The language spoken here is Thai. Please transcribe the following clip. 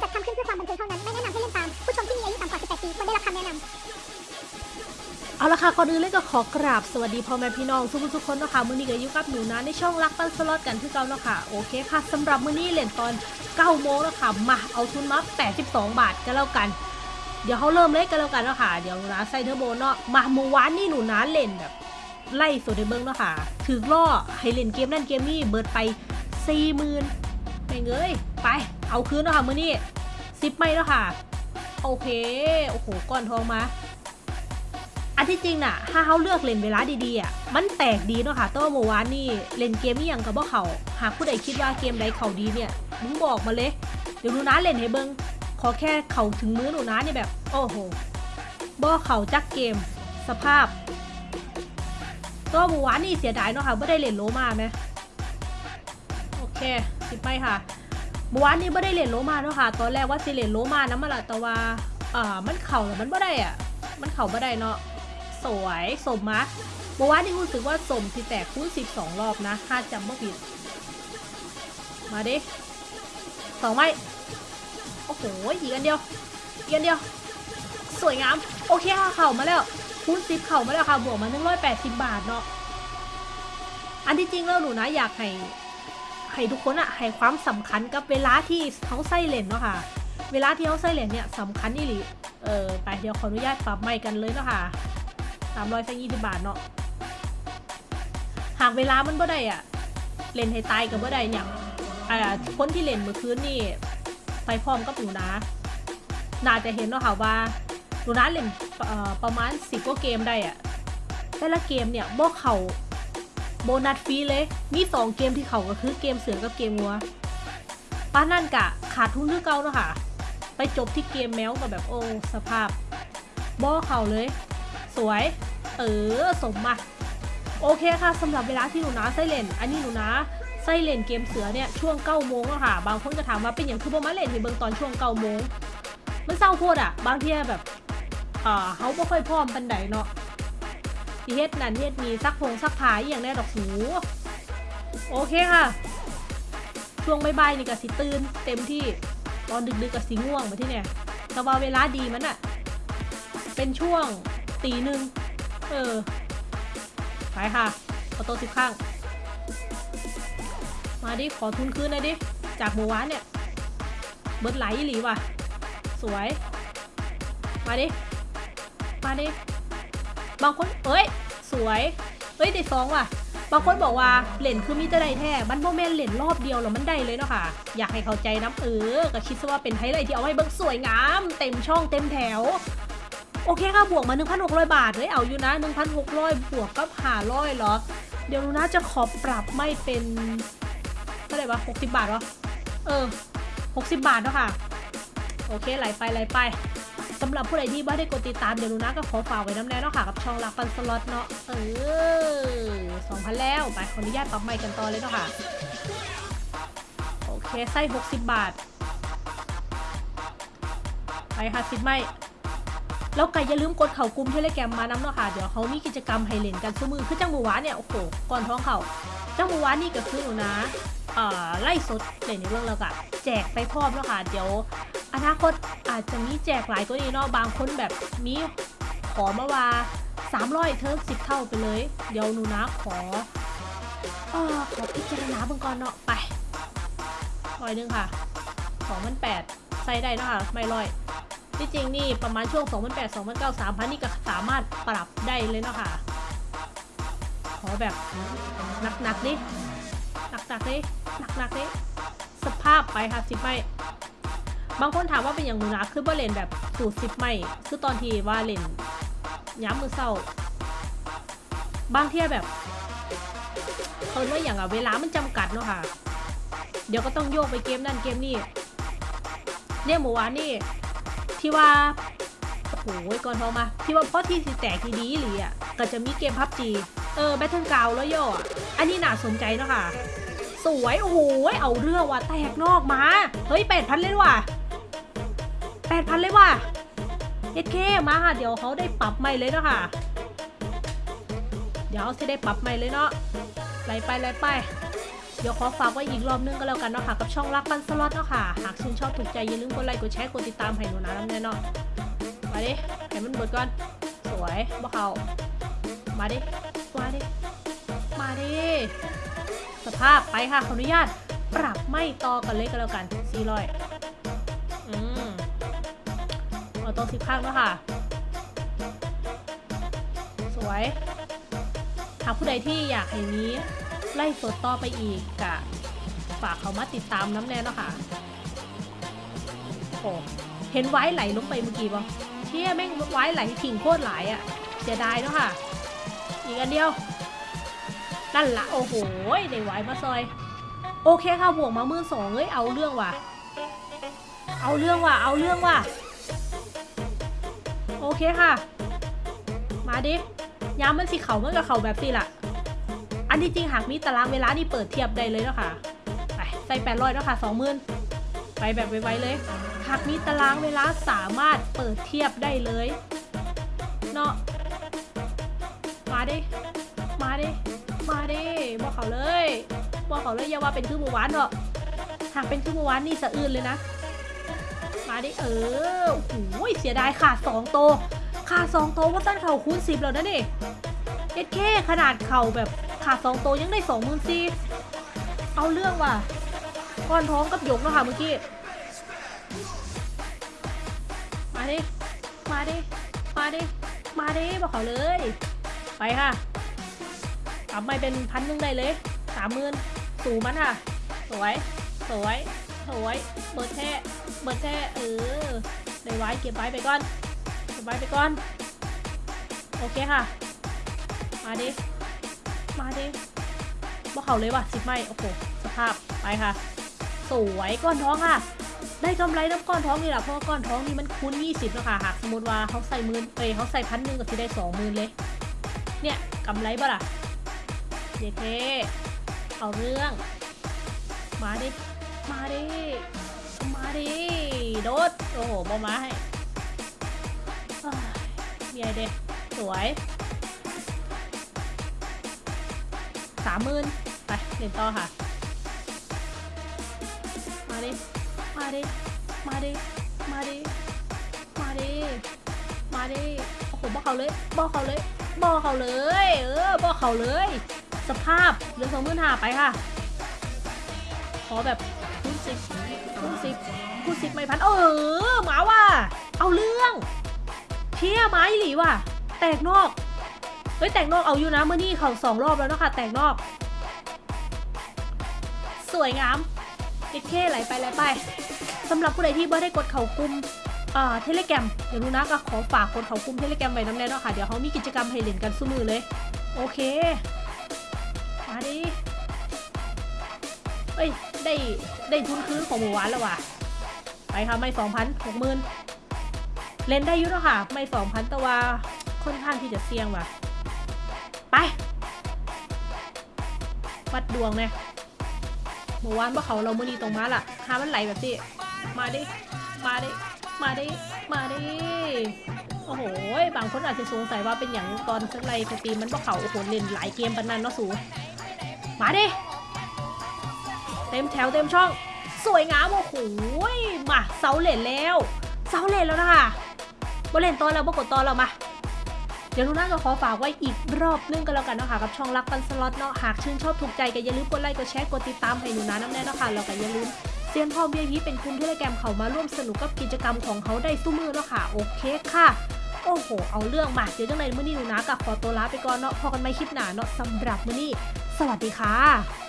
จัดทำขึ้นเพื่อความบันเทิงเท่านั้น ไม่แนะนำให้เล่นตาม ผู้ชมที่มีอายุต่ำกว่า 18 ปีควรได้รับคำแนะนำเอาละค่ะก่อนอื่นเลยก็ขอกราบสวัสดีพ่อแม่พี่น้องทุกทุกคนนะคะมื้อนี้ก็อยู่กับหนูนะในช่องรักปันสล็อตกันคือเก่าเนาะค่ะโอเคค่ะสำหรับมื้อนี้เล่นตอน9โมงแล้วค่ะมาเอาทุนมา 82 บาทก็แล้วกันเดี๋ยวเขาเริ่มเล่นกันแล้วกันเนาะค่ะ เดี๋ยวนะใส่เทอร์โบเนาะ มาเมื่อวานนี่หนูนะเล่นแบบ ไล่สุดในเบิ้งเนาะค่ะ ถือล่อให้เล่นเกมนั่นเกมนี้เบิดไป40,000ไม่เงย ไปเอาคืนเนาะค่ะมือนี้ซิปไม่เนาะค่ะ โอเค โอ้โหก้อนทองมาอันที่จริงน่ะ ถ้าเขาเลือกเล่นเวลาดีๆอะ มันแตกดีเนาะค่ะแตัวาเมื่อวานนี่เล่นเกมนี่ยังกับว่เขา หากผู้ใดคิดว่าเกมใดเขาดีเนี่ยมึงบอกมาเลย เดี๋ยวหนูนะเล่นให้เบิงขอแค่เขาถึงมือหนูนะนี่แบบ โอ้โหบ่เขาจักเกม สภาพตัวาเมื่อวานนี่เสียดายเนาะค่ะไม่ได้เล่นโลมาไหมโอเคสิบไปค่ะ เมื่อวานนี้ไม่ได้เล่นโลมาเนาะค่ะ ตอนแรกว่าสิเล่นโลมานะมาละแต่ว่าอ่ามันเข่าแล้วมันไม่ได้อะ มันเข่าไม่ได้เนาะ สวยสมมะเมื่อวานนี้รู้สึกว่าสมที่แตกคูณ12รอบนะถ้าจำไม่ผิด มาดิสองไม้โอ้โหอีกอันเดียวอีกอันเดียว สวยงาม โอเคค่ะเข่ามาแล้วคูณ10เข่ามาแล้วค่ะ บวกมา180บาทเนาะ อันที่จริงแล้วหนูนะอยากให้ ให้ทุกคนอะให้ความสำคัญกับเวลาที่เขาใส่เลนเนาะค่ะ เวลาที่เขาใส่เลนเนี่ยสำคัญนี่หลีเออไปเดี๋ยวขออนุญาตปรับใหม่กันเลยเนาะค่ะสามร้อยสักยี่สิบบาทเนาะหากเวลามันบ่ได้อะเล่นให้ตายกับบ่ได้เนี่ยอ่าคนที่เล่นเมื่อคืนนี่ไปพร้อมกับหนูนะน่าจะเห็นเนาะค่ะว่าหนูนะเล่นประมาณสิบกว่าเกมได้อะแต่ละเกมเนี่ยบ่เขา โบนัสฟรีเลย มีสองเกมที่เขาก็คือเกมเสือกับเกมงัวป้านั่นกะขาดทุนคือเก่าเนาะค่ะ ไปจบที่เกมแมวกับแบบโอ้สภาพบ่เข่าเลย สวย เออสมมาโอเคค่ะสำหรับเวลาที่หนูนาไส้เล่น อันนี้หนูนาไส้เล่นเกมเสือเนี่ยช่วง9ก้าโมงอะค่ะ บางคนก็ถามว่าเป็นอย่างคือบ่มาเล่นให้เบิ่งตอนช่วง9ก้าโมงมันเศร้าโพดอะบางทีแบบอ่าเขาบ่ค่อยพร้อมปันใดเนาะ ที่เฮ็ดนั่นเฮ็ดนี่ซักผงซักผ้าอย่างแน่ดอกหูโอเคค่ะ ช่วงบ่ายๆนี่ก็สิตื่นเต็มที่ตอนดึกๆกับสีง่วงมาที่เนี่ยแต่ว่าเวลาดีมันอะเป็นช่วงตีหนึ่งเออไปค่ะเอโต๊ะสิบข้าง มาดิขอทุนคืนน่อยดิ จากเมื่อวานเนี่ย เบิร์ดไหลหลีว่ะ สวย มาดิ มาดิ บางคนเอ้ย สวยเอ้ยได้สองว่ะ บางคนบอกว่าเหรียญคือมีแต่ได้แท้มันโมเมนเหรียญรอบเดียวแล้วมันได้เลยเนาะค่ะ อยากให้เข้าใจนะเออก็คิดซะว่าเป็นไฮไลท์ที่เอาไว้เบิ่งสวยงาม เต็มช่องเต็มแถวโอเคค่ะบวกมา 1,600 บาทเลยเอาอยู่นะ 1,600 บวกกับ500เหรอ เดี๋ยวนูนะจะขอปรับไม่เป็นเท่าไหร่วะ60 บาทวะเออ 60 บาทเนาะค่ะ โอเคไหลไปไหลไป สำหรับผู้ใดที่ไม่ได้กดติดตามเดี๋ยวหนูนะก็ขอฝากไว้น้ำแน่เนาะค่ะกับช่องรักปันสล็อตเนาะเออ2,000แล้วไปขออนุญาตปรับไม่กันต่อเลยเนาะค่ะโอเคไส้60 บาทไปค่ะสิบไม่แล้วก็อย่าลืมกดเข่ากลุ่มเทเลแกรมมาน้ำเนาะค่ะ เดี๋ยวเขามีกิจกรรมให้เล่นกันซื้อมือ คือจังหมูหวาเนี่ย โอ้โห ก่อนท้องเขาจังหมูหวานนี่ก็คือหนูนะเออไล่สดเล่นในเรื่องแล้วก็แจกไปพร้อมแล้วค่ะ เดี๋ยว อนาคตอาจจะมีแจกหลายตัวนี้เนาะบางคนแบบมีขอมาว่า300เทิร์สิบเท่าไปเลย เดี๋ยวหนูนะขอออขอพิจารณาเบื้องก่อนเนาะไปร้อยนึงค่ะสองพันแปดใส่ได้เนาะคะไม่ร้อยที่จริงนี่ประมาณช่วง 2008 2009 3000 นี่ก็สามารถปรับได้เลยเนาะค่ะ ขอแบบหนักๆดิหนักๆดิหนักๆดิสภาพไปค่ะสิไม่ บางคนถามว่าเป็นอย่างหนูนะคือว่เล่นแบบสูตรสิบไม่คือตอนที่ว่าเล่นย้ำมือเศร้า บางเที่ยแบบเขาว่าอย่างอะเวลามันจำกัดเนาะค่ะ เดี๋ยวก็ต้องโยกไปเกมนั่นเกมนี่เนี่ยเมื่อวานนี่ ที่ว่าโอ้โหก่อนโทรมา ที่ว่าเพราะที่สิแตกทีดีหรืออะก็จะมีเกมพับจีเออแบทเทิลกาวแล้วย่ออันนี้น่าสนใจเนาะค่ะ สวย โอ้โหเอาเรื่องว่ะแตกนอกมา เฮ้ยแปดพันเลยว่ะ 8 0 0พันเลยว่ะเอเคมาค่ะ เดี๋ยวเขาได้ปรับใหม่เลยเนาะค่ะ เดี๋ยวเขาจะได้ปรับใหม่เลยเนาะไล่ไปไล่ไป เดี๋ยวขอฝากไว้อีกรอบนึงก็แล้วกันเนาะค่ะ กับช่องรักบันสล็อตเนาะค่ะ หากชื่นชอบถูกใจอย่าลืมกดไลค์กดแชร์กดติดตามให้หนูนะน้ำเนยเนาะมาดิให้มันเบิดก่อน สวยบ่เขามาดิ มาดิ มาดิ สภาพไปค่ะขออนุญาต ปรับไม่ต่อกันเลยก็แล้วกันซีรอย ตัวสิบข้างเนาะค่ะ สวย หากผู้ใดที่อยากให้นี้ไล่สดต่อไปอีกกะฝากเขามาติดตามน้ำแน่เนาะค่ะโอ้เห็นไว้ไหลลงไปเมื่อกี้ป่ะเชี่ยแม่งไว้ไหลทิ้งโคตรหลายอะ่ะเสียดายเนาะค่ะ อีกอันเดียวนั่นละโอ้โหได้ไว้มาซอย โอเคค่ะบวกมามื่นสองเอ้ยเอาเรื่องว่ะ เอาเรื่องว่ะ เอาเรื่องว่ะ โอเคค่ะ มาดิยามมันสิเขาเมันกับเขาแบบสิล่ะ อันที่จริงหากมีตารางเวลานี่เปิดเทียบได้เลยเนาะค่ะ ไปใส่แปดร้อยเนาะค่ะสองหมื่นไปแบบไวๆเลย หากมีตารางเวลาสามารถเปิดเทียบได้เลย เนาะ มาดิ มาดิ มาดิบอกเขาเลย บอกเขาเลยอย่าว่าเป็นคือหมู่หวานเถอะ หากเป็นคือหมู่หวานนี่สะอื้นเลยนะ มาดิเออโอ้ยเสียดายขาดสองโตขาดสองโตว่าตั้นเข่าคูณสิบแล้วนะนี่เอ็ดแค่ขนาดเข่าแบบขาดสองโตยังได้สองหมื่นสี่เอาเรื่องว่ะก้อนท้องกับหยกเนาะค่ะเมื่อกี้ มาดิ มาดิ มาดิ มาดิบอกเขาเลย ไปค่ะทำไม่เป็นพันหนึ่งได้เลยสามหมื่นสูมันค่ะ สวย สวย สวย เบิดแท้ เบิดแท้เออได้ไว้เก็บไว้ไปก่อน เก็บไว้ไปก่อน โอเคค่ะ มาดิ มาดิว่เขาเลยว่ะสิบไม่โอ้โห สภาพ ไปค่ะ สวยก้อนท้องค่ะ ได้กำไรน้ำก้อนท้องนี่แหละเพราะก้อนท้องนี่มันคูณ20แล้วค่ะ หากสมมติว่าเขาใส่หมื่นเอ้ยเขาใส่พันหนึ่งก็จะได้สองหมื่นเลย เนี่ยกำไรบ่ล่ะเด็กเทเอาเรื่อง มาดิ มาดิ มาดิโดดโอ้โหบอมาให้เอ้ยมีไอเด็กสวยสามหมื่นไปเล่นต่อค่ะ มาดิ มาดิ มาดิ มาดิ มาดิ มาดิ โอ้โหบอกเขาเลยบอกเขาเลยบอกเขาเลย เออบอกเขาเลย สภาพเหลือสองหมื่นห้าไปค่ะ ขอแบบคูณสิบ คูณสิบคูณสิบไม่พันเออหมาว่ะเอาเรื่อง เชี่ยไม้หลีว่ะ แตกนอกเฮ้ยแตกนอกเอาอยู่นะเมื่อนี่เขาสองรอบแล้วเนาะคะแตกนอก สวยงามติดเคไหลไปไหลไปสำหรับผู้ใดที่ไม่ได้กดเขากลุ่มอ่าเทเลแกรมเดี๋ยวรู้นะก็ขอฝากกดเขากุมเทเลแกรมไว้น้ำแน่เนาะค่ะเดี๋ยวเขามีกิจกรรมให้เล่นกันสู้มือเลย โอเคมาดิเอ้ยได้ได้ทุนคืนของหมู่หวานแล้วว่ะ ไปค่ะไม่สองพันหกหมื่นเล่นได้ยุ่เนาะค่ะ ไม่สองพันแต่ว่าค่อนข้างที่จะเสี่ยงว่ะ ไป วัดดวงเนี่ยหมู่หวานว่าเขาเรามื่อนี้ตรงมาล่ะหามันไหลแบบนี้มาดิ มาดิ มาดิ มาดิ โอ้โห บางคนอาจจะสงสัยว่าเป็นอย่างตอนสักไรสตรีมมันว่าเขาโอ้โหเล่นหลายเกมปานนั้นเนาะสู มาดิ เต็มแถวเต็มช่อง สวยงามโอ้โหมาเสาเหลนแล้วเสาเหลนแล้วนะคะบ่เลนตอนแล้วบ่กดตอนแล้วมาเดี๋ยวลูน่าก็ขอฝากไว้อีกรอบนึงกันแล้วกันเนาะค่ะกับช่องรักปันสล็อตเนาะหากชื่นชอบถูกใจก็อย่าลืมกดไลค์กดแชร์กดติดตามให้หนูนะน้ำแน่เนาะค่ะแล้วก็อย่าลืมเซียนพ่อเบียพีเป็นกลุ่มเทเลแกมเขามาร่วมสนุกกับกิจกรรมของเขาได้สู้มือเนาะค่ะโอเคค่ะโอ้โห เอาเรื่องมาเดี๋ยวจังไรมื้อนี้หนูนะกับขอตัวลาไปก่อนเนาะพอกันไม่คลิปหนาเนาะสำหรับมื้อนี้ สวัสดีค่ะ